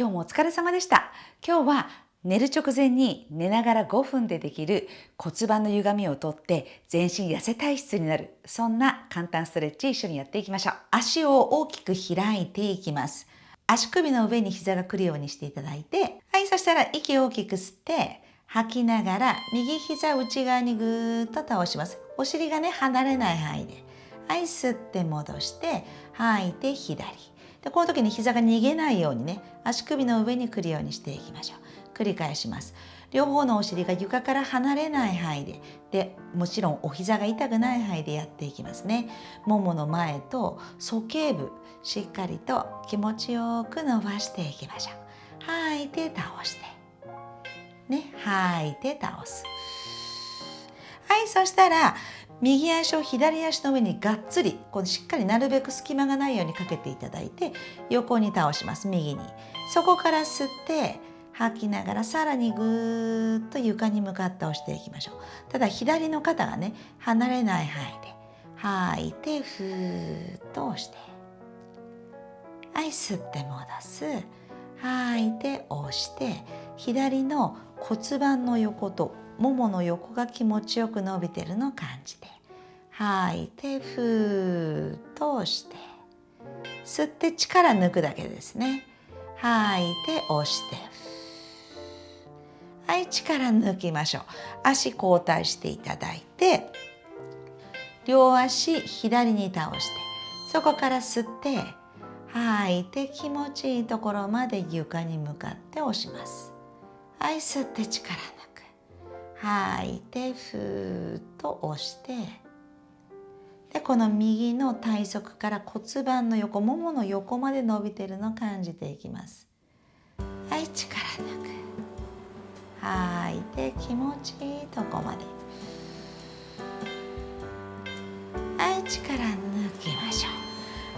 今日もお疲れ様でした。今日は寝る直前に寝ながら5分でできる骨盤の歪みをとって全身痩せ体質になる。そんな簡単ストレッチ一緒にやっていきましょう。足を大きく開いていきます。足首の上に膝が来るようにしていただいてはいそしたら息を大きく吸って吐きながら右膝内側にぐーっと倒します。お尻がね離れない範囲で。はい吸って戻して吐いて左。でこの時に膝が逃げないようにね足首の上に来るようにしていきましょう。繰り返します。両方のお尻が床から離れない範囲ででもちろんお膝が痛くない範囲でやっていきますね。ももの前と鼠径部しっかりと気持ちよく伸ばしていきましょう。吐いて倒して。ね吐いて倒す。はいそしたら右足を左足の上にがっつりこうしっかりなるべく隙間がないようにかけていただいて横に倒します。右に。そこから吸って吐きながらさらにぐーっと床に向かって押していきましょう。ただ左の肩がね離れない範囲で吐いてふーっと押して。はい吸って戻す。吐いて押して左の骨盤の横とももの横が気持ちよく伸びてるのを感じて吐いてふーっと押して吸って力抜くだけですね。吐いて押してはい力抜きましょう。足交代していただいて両足左に倒してそこから吸って吐いて気持ちいいところまで床に向かって押します。はい吸って力抜吐い。てふーっと押してでこの右の体側から骨盤の横ももの横まで伸びてるのを感じていきます。はい力抜く。吐いて気持ちいいとこまで。はい力抜きましょ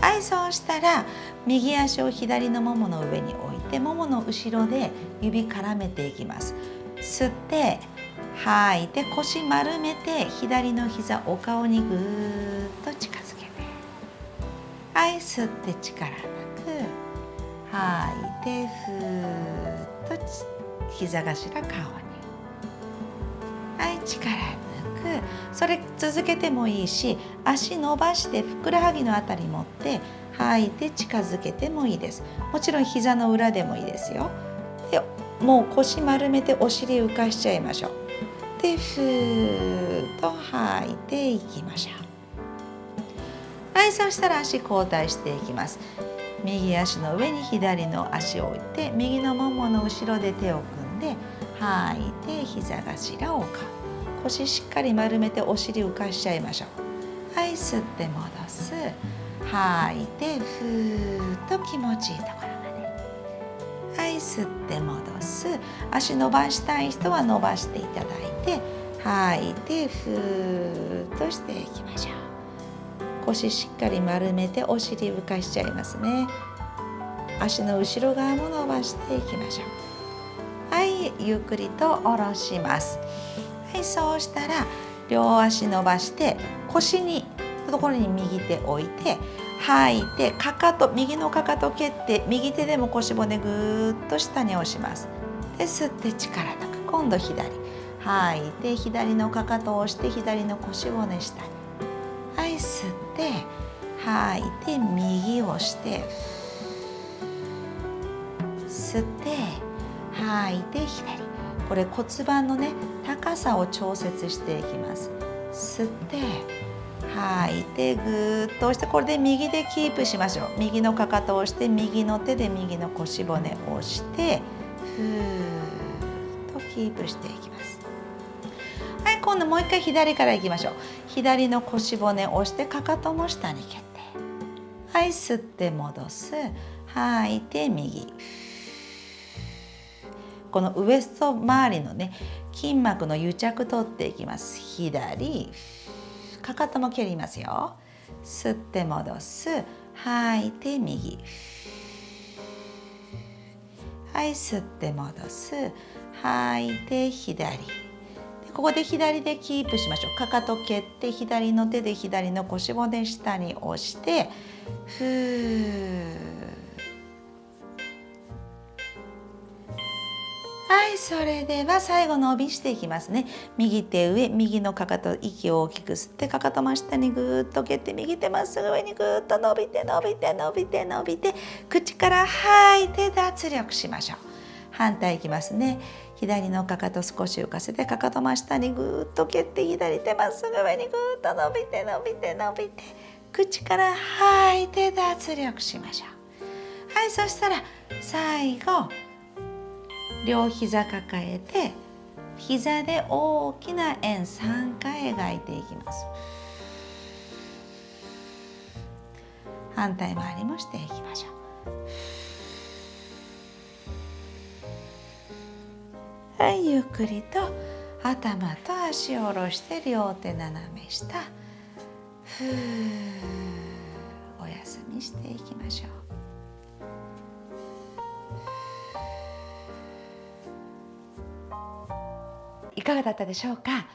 う。はいそうしたら右足を左のももの上に置いてももの後ろで指絡めていきます。吸って吐い。て腰丸めて左の膝お顔にぐーっと近づけて。はい吸って力抜く。吐い。てふーっと膝頭顔に。はい力抜く。それ続けてもいいし足伸ばしてふくらはぎのあたり持って吐い。て近づけてもいいです。もちろん膝の裏でもいいですよ。でもう腰丸めてお尻浮かしちゃいましょう。でふーっと吐いていきましょうはいそしたら足交代していきます。右足の上に左の足を置いて右のももの後ろで手を組んで吐いて膝頭を顔腰しっかり丸めてお尻浮かしちゃいましょうはい吸って戻す。吐いてふーっと気持ちいいところ吸って戻す。足伸ばしたい人は伸ばしていただいて吐いてふーっとしていきましょう。腰しっかり丸めてお尻浮かしちゃいますね。足の後ろ側も伸ばしていきましょう。はいゆっくりと下ろします。はいそうしたら両足伸ばして腰にところに右手置いて吐い。てかかと右のかかと蹴って右手でも腰骨ぐーっと下に押します。で吸って力抜く今度左。吐い。て左のかかとを押して左の腰骨下に。はい吸って吐い。て右をして。吸って吐い。て左。これ骨盤のね高さを調節していきます。吸って。いてぐーっと押してこれで右でキープしましょう。右のかかとを押して右の手で右の腰骨を押してふーっとキープしていきます。はい今度もう一回左からいきましょう。左の腰骨を押してかかとも下に蹴って。はい吸って戻す。吐いて右。このウエスト周りのね筋膜の癒着取っていきます。左。かかとも蹴りますよ。吸って戻す。吐い。て右。はい。吸って戻す。吐い。て左。ここで左でキープしましょう。かかと蹴って左の手で左の腰骨下に押してふー。はいそれでは最後伸びしていきますね。右手上右のかかと息を大きく吸ってかかと真下にぐーっと蹴って右手まっすぐ上にぐーっと伸びて伸びて伸びて伸びて口から吐いて脱力しましょう。反対いきますね。左のかかと少し浮かせてかかと真下にぐーっと蹴って左手まっすぐ上にぐーっと伸びて伸びて伸びて口から吐いて脱力しましょう。はいそしたら最後両膝抱えて膝で大きな円3回描いていきます。反対回りもしていきましょう。はいゆっくりと頭と足を下ろして両手斜め下。ふお休みしていきましょう。いかがだったでしょうか？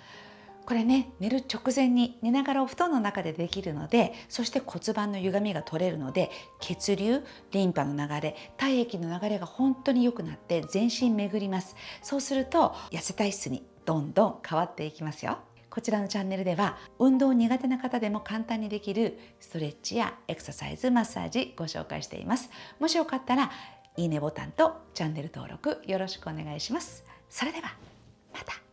これね寝る直前に寝ながらお布団の中でできるのでそして骨盤の歪みが取れるので血流リンパの流れ体液の流れが本当に良くなって全身巡ります。そうすると痩せ体質にどんどん変わっていきますよ。こちらのチャンネルでは運動苦手な方でも簡単にできるストレッチやエクササイズマッサージご紹介しています。もしよかったらいいねボタンとチャンネル登録よろしくお願いします。それではまた。